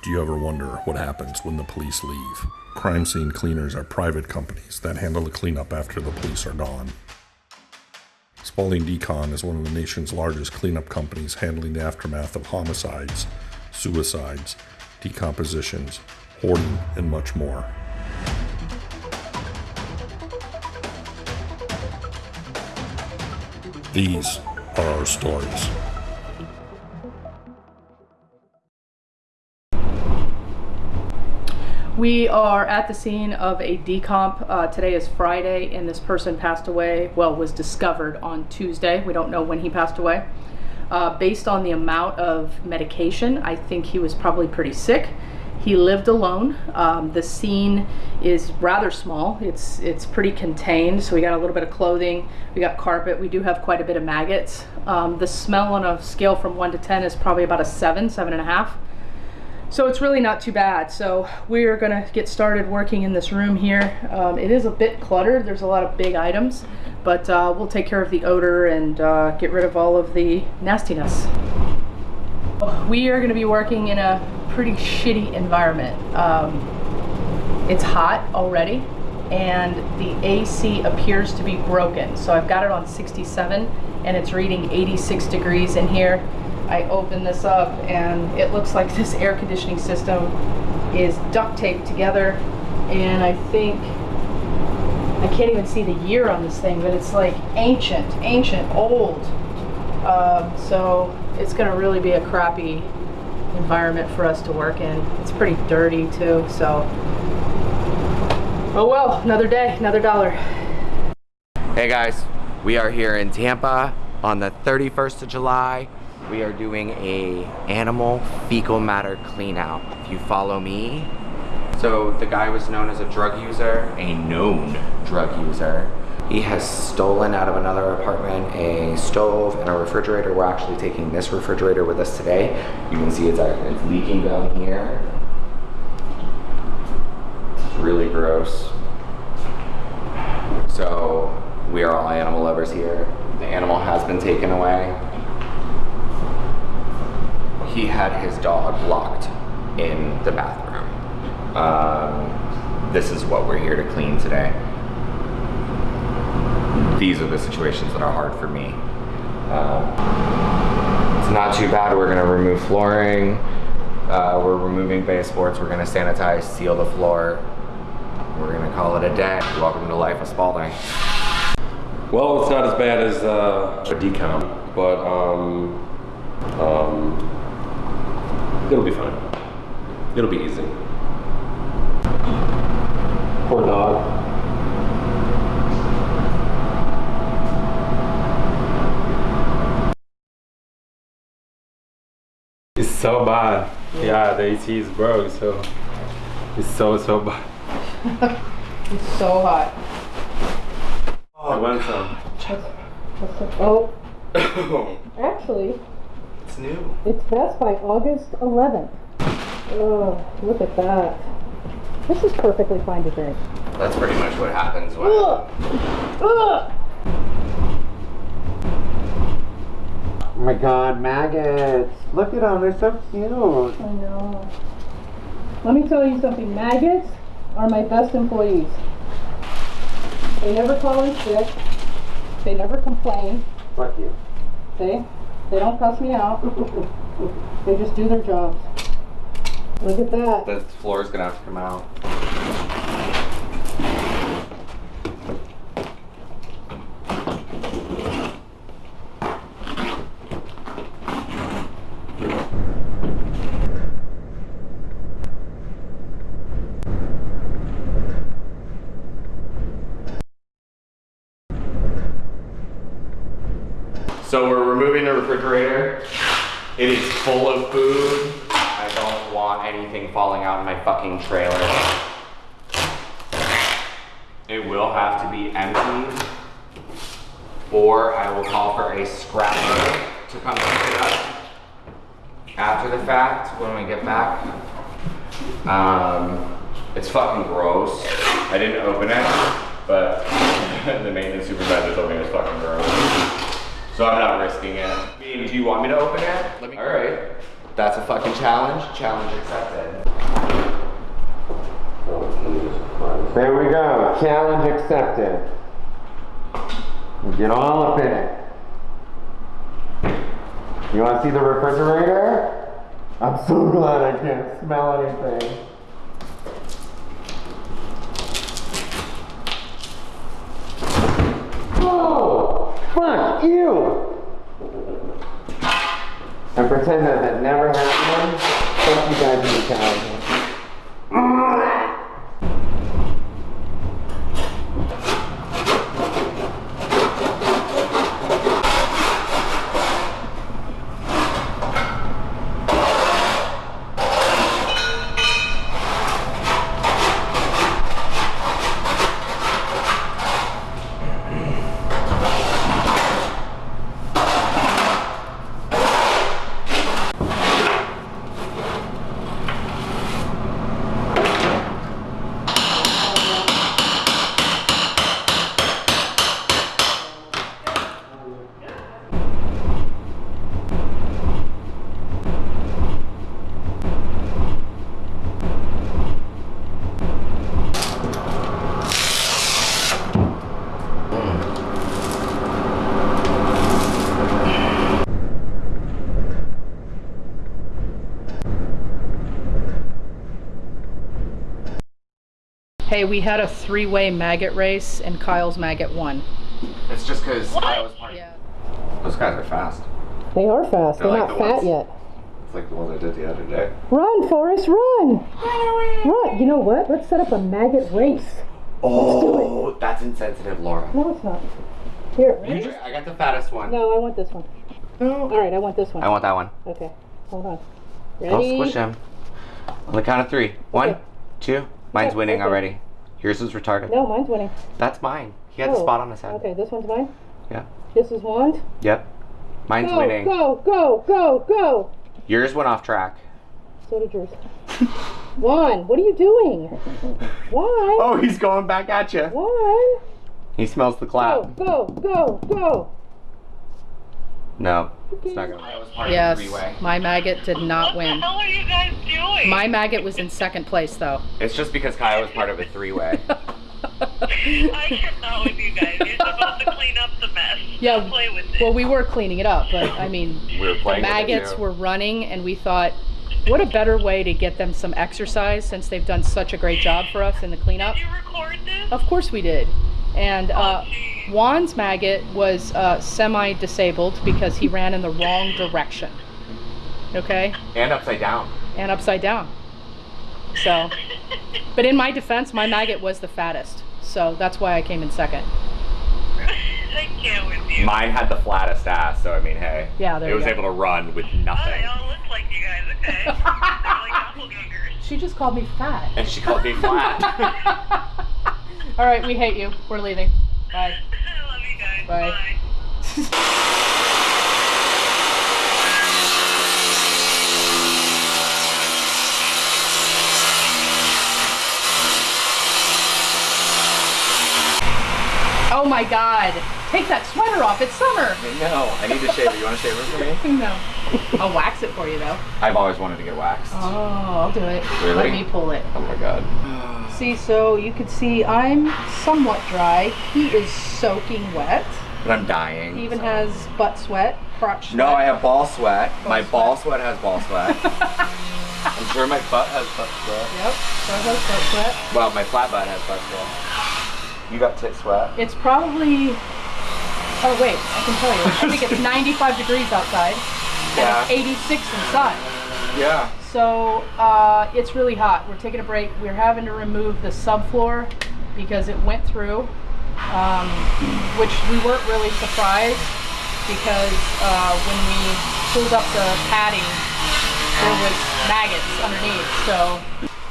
Do you ever wonder what happens when the police leave? Crime scene cleaners are private companies that handle the cleanup after the police are gone. Spalding Decon is one of the nation's largest cleanup companies handling the aftermath of homicides, suicides, decompositions, hoarding, and much more. These are our stories. We are at the scene of a decomp. Uh, today is Friday, and this person passed away. Well, was discovered on Tuesday. We don't know when he passed away. Uh, based on the amount of medication, I think he was probably pretty sick. He lived alone. Um, the scene is rather small. It's it's pretty contained. So we got a little bit of clothing. We got carpet. We do have quite a bit of maggots. Um, the smell on a scale from one to ten is probably about a seven, seven and a half. So it's really not too bad. So we're gonna get started working in this room here. Um, it is a bit cluttered. There's a lot of big items, but uh, we'll take care of the odor and uh, get rid of all of the nastiness. We are gonna be working in a pretty shitty environment. Um, it's hot already and the AC appears to be broken. So I've got it on 67 and it's reading 86 degrees in here. I open this up and it looks like this air conditioning system is duct taped together. And I think I can't even see the year on this thing but it's like ancient ancient old. Um, so it's gonna really be a crappy environment for us to work in. It's pretty dirty too so. Oh well another day another dollar. Hey guys we are here in Tampa on the 31st of July we are doing a animal fecal matter clean out. If you follow me. So the guy was known as a drug user, a known drug user. He has stolen out of another apartment a stove and a refrigerator. We're actually taking this refrigerator with us today. You can see it's, uh, it's leaking down here. It's really gross. So we are all animal lovers here. The animal has been taken away he had his dog locked in the bathroom. Um, this is what we're here to clean today. These are the situations that are hard for me. Um, it's not too bad. We're gonna remove flooring. Uh, we're removing baseboards. We're gonna sanitize, seal the floor. We're gonna call it a day. Welcome to life of Spalding. Well, it's not as bad as uh, a decomp, but um, um, It'll be fine. It'll be easy. Poor dog. It's so bad. Yeah, the AC is broke, so it's so, so bad. it's so hot. Oh, I want some. Oh. Actually, new. It's best by August 11th. Oh, look at that. This is perfectly fine to drink. That's pretty much what happens when... Ugh. Ugh. Oh my god, maggots. Look at them, they're so cute. I know. Let me tell you something, maggots are my best employees. They never call in sick. They never complain. Fuck you. See? They don't cuss me out. they just do their jobs. Look at that. The floor is gonna have to come out. So we're removing the refrigerator. It is full of food. I don't want anything falling out of my fucking trailer. It will have to be empty or I will call for a scrapper to come pick it up after the fact when we get back. Um, it's fucking gross. I didn't open it, but the maintenance supervisor told me it was fucking gross. So I'm not risking it. I mean, do you want me to open it? Let me. All right. That's a fucking challenge. Challenge accepted. There we go. Challenge accepted. Get all up in it. You want to see the refrigerator? I'm so glad I can't smell anything. Oh, fuck you! And pretend that that never happened. Fuck you guys in the challenge. Hey, we had a three-way maggot race and Kyle's maggot won. It's just because I was part Yeah. Those guys are fast. They are fast. They're They're, like not the fat ones- yet. It's like the ones I did the other day. Run, Forrest, run! Run! You know what? Let's set up a maggot race. Oh, that's insensitive, Laura. No, it's not. Here, You ready? just, I got the fattest one. No, I want this one. No. All right, I want this one. I want that one. Okay, hold on. Don't Ready? squish him. On the count of three. One, Okay. two. Mine's Okay, winning okay. already. Yours is retarded. No, mine's winning. That's mine. He had the Oh, spot on his head. Okay, this one's mine. Yeah. This is one. Yep. Mine's Go, winning. go, go, go, go. Yours went off track. So did yours. one. What are you doing? Why? Oh, he's going back at you. One. He smells the Go, go, go, go. No, it's not gonna. I was part Yes, of the three-way. my maggot did not What win. the hell are you guys doing? My maggot was in second place though. It's just because Kyle was part of a three-way. I cannot with you guys. You're supposed to clean up the mess. Yeah, play with it. Well, we were cleaning it up, but I mean, We were the playing with it, maggots were running, and we thought, what a better way to get them some exercise since they've done such a great job for us in the cleanup. Did you record this? Of course we did. And uh, geez. Juan's maggot was uh, semi-disabled because he ran in the wrong direction. Okay, and upside down. and upside down. So, but in my defense, my maggot was the fattest, so that's why I came in second. I can't with you. Mine had the flattest ass, so I mean, hey. Yeah, there It you was go. able to run with Oh, nothing. they all look like you guys. Okay. Like. She just called me fat. And she called me flat. All right, we hate you. We're leaving. Bye. I love you guys. Bye. Oh my God! Take that sweater off. It's summer. no, I need to shave it. You want to shave it for me? No. I'll wax it for you though. I've always wanted to get waxed. Oh, I'll do it. Really? Let me pull it. Oh my god. See, so you can see I'm somewhat dry. He is soaking wet. But I'm dying. He even so- has butt sweat, crotch sweat. No, I have ball sweat. my sweat. ball sweat has ball sweat. I'm sure my butt has butt sweat. Yep, so I have butt sweat. Well, my flat butt has butt sweat. You got tit sweat? It's probably. Oh wait, I can tell you. I think it's 95 degrees outside. Yeah. And it's 86 inside. Yeah. So uh, it's really hot. We're taking a break. We're having to remove the subfloor because it went through, um, which we weren't really surprised because uh, when we pulled up the padding, there was maggots underneath. So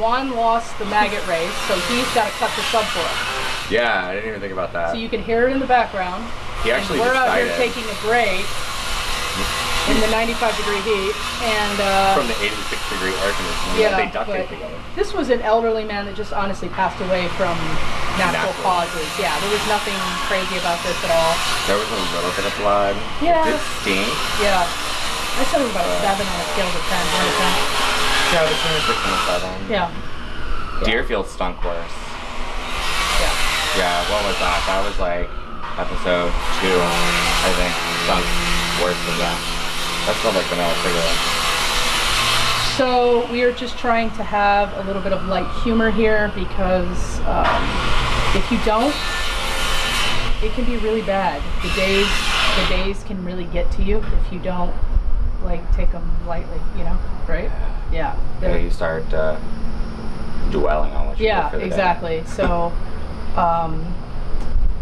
Juan lost the maggot race, so he's got to cut the subfloor. Yeah, I didn't even think about that. So you can hear it in the background. he actually We're out here decided taking a break in the 95 degree heat, and uh, from the 86 degree air conditioning. Yeah, they duct tape together. This was an elderly man that just honestly passed away from natural, Natural. causes. Yeah, there was nothing crazy about this at all. There was a little bit of blood. Yeah. Did it stink? Yeah. I said it was about a seven on a scale of ten. One to ten. Yeah, six and a seven. Yeah. Deerfield stunk worse. Yeah. Yeah, what was that? That was like episode two, I think. Stunk worse than that. That smelled like vanilla cigarette. So we are just trying to have a little bit of light humor here because um, if you don't, it can be really bad. The days, the days can really get to you if you don't like take them lightly. You know, right? Yeah. Yeah, They're- you start uh, dwelling on what you yeah, for the day. exactly. So um,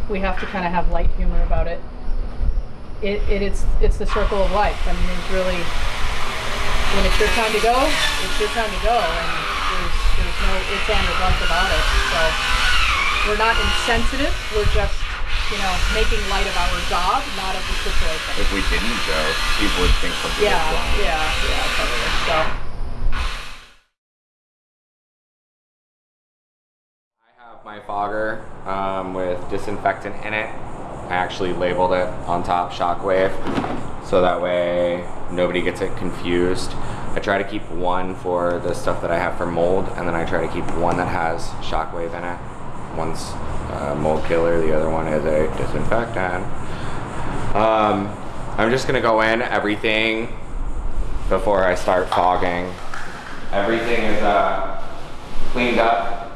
we have to kind of have light humor about it. It, it. It's it's the circle of life. I mean, it's really when it's your time to go, it's your time to go, and there's there's no ifs and or buts about it. So we're not insensitive. We're just you know making light of our job, not of the situation. If we didn't go, people would think something Yeah, was wrong. yeah, yeah, totally. So. I have my fogger um, with disinfectant in it. I actually labeled it on top Shockwave so that way nobody gets it confused. I try to keep one for the stuff that I have for mold and then I try to keep one that has Shockwave in it. One's uh, mold killer, the other one is a disinfectant. Um, I'm just gonna go in everything before I start fogging. Everything is uh, cleaned up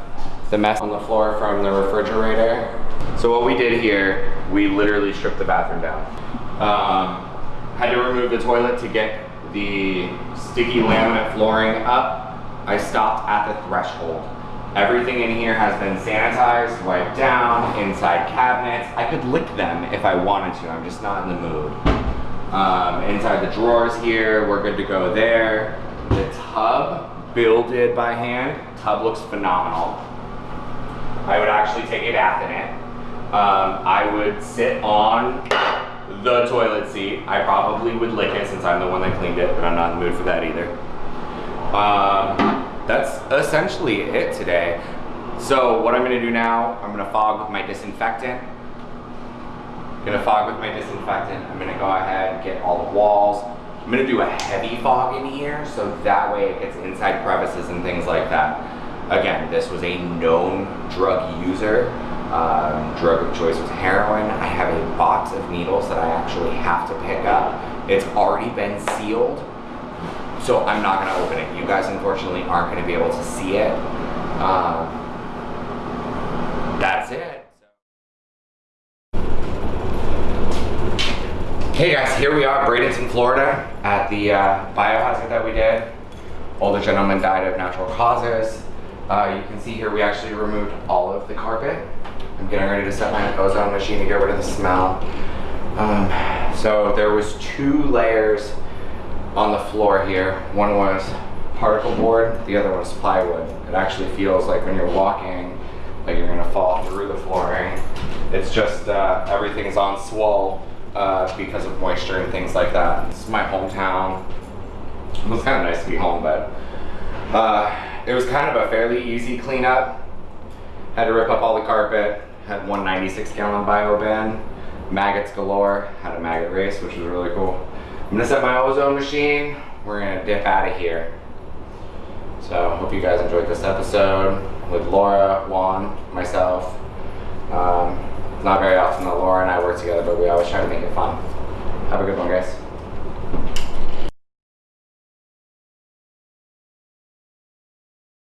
the mess on the floor from the refrigerator. So what we did here, we literally stripped the bathroom down. Um, had to remove the toilet to get the sticky laminate flooring up. I stopped at the threshold. Everything in here has been sanitized, wiped down, inside cabinets. I could lick them if I wanted to, I'm just not in the mood. Um, inside the drawers here, we're good to go there. The tub, builded by hand, tub looks phenomenal. I would actually take a bath in it. Um, I would sit on the toilet seat. I probably would lick it since I'm the one that cleaned it, but I'm not in the mood for that either. Um, that's essentially it today. So what I'm gonna do now, I'm gonna fog with my disinfectant. I'm Gonna fog with my disinfectant. I'm gonna go ahead and get all the walls. I'm gonna do a heavy fog in here so that way it gets inside crevices and things like that. Again, this was a known drug user. Um, drug of choice was heroin. I have a box of needles that I actually have to pick up. It's already been sealed, so I'm not gonna open it. You guys unfortunately aren't gonna be able to see it. Um, that's it. Hey guys, here we are, Bradenton, Florida, at the uh, biohazard that we did. Older gentleman died of natural causes. Uh, you can see here we actually removed all of the carpet. I'm getting ready to set my ozone machine to get rid of the smell. Um, so there was two layers on the floor here. One was particle board, the other was plywood. It actually feels like when you're walking, like you're gonna fall through the flooring. It's just uh, everything is on swell uh, because of moisture and things like that. Is my hometown. It was kind of nice to be home, but uh, it was kind of a fairly easy cleanup. Had to rip up all the carpet. Had one 96 gallon bio bin. Maggots galore. Had a maggot race, which was really cool. I'm gonna set my ozone machine. We're gonna dip out of here. So hope you guys enjoyed this episode with Laura, Juan, myself. Um, not very often that Laura and I work together, but we always try to make it fun. Have a good one, guys.